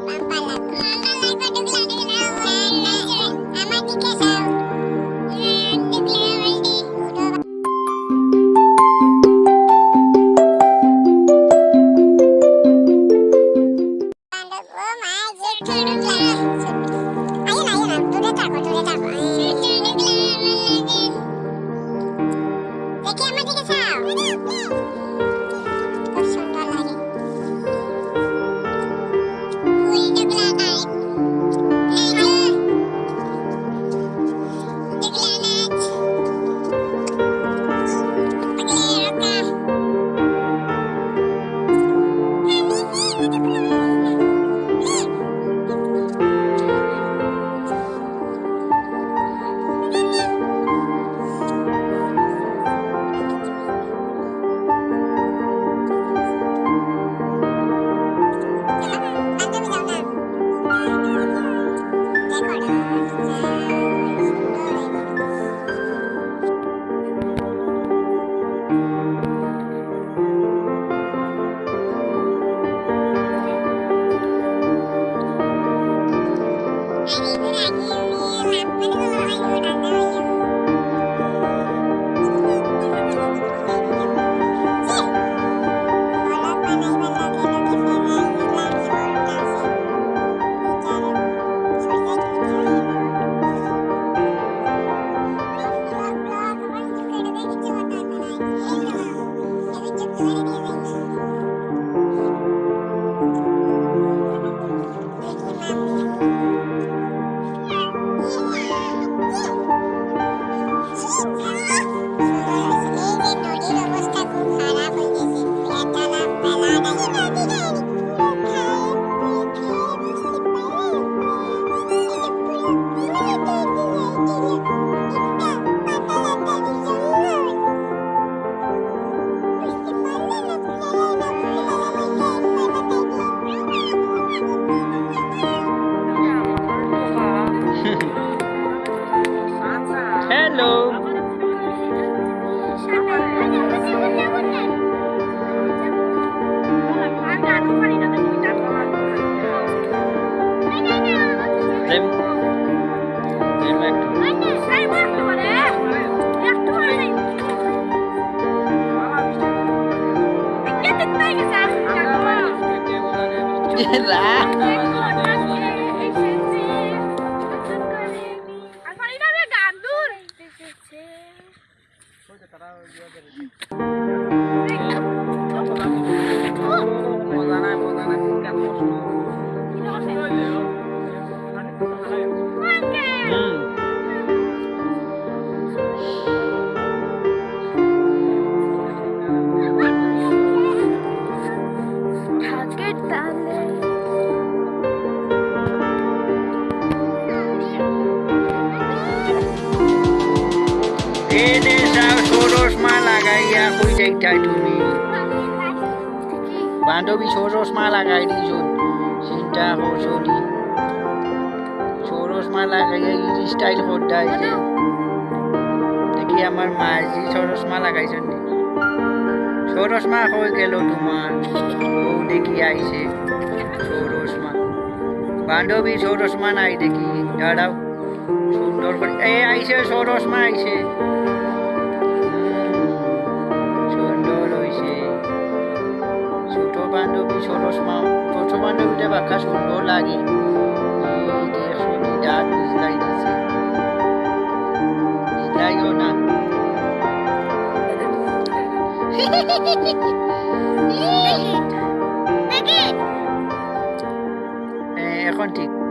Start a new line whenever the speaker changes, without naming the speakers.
দেখি
Halo. Lah. মা লাগাইয়া কই যাইতা তুমি। বান্ধবী ষোড়শ মা লাগাই দিছুন চিন্তা করছ নি ষোড়শ মা লাগাইয়া ই স্টাইল করতাই যে। দেখি আমার মায়ের যে ষোড়শ মা লাগাইছেন নি। ষোড়শ মা হয়ে গেল তোমার ও দেখি আইছে ষোড়শ মা বান্ধবী ষোড়শ মা নাই দেখি। দাঁড়াও করে এ আইছে ষোড়শ মা আইছে হুম, সুন্দর হইছে। ছোট বান্ধবী ষোড়শ মা ছোট বান্ধবীটা বাক্কা সুন্দর লাগে। দাঁত বিজলাই দিছে বিজলাইও না এখন ঠিক।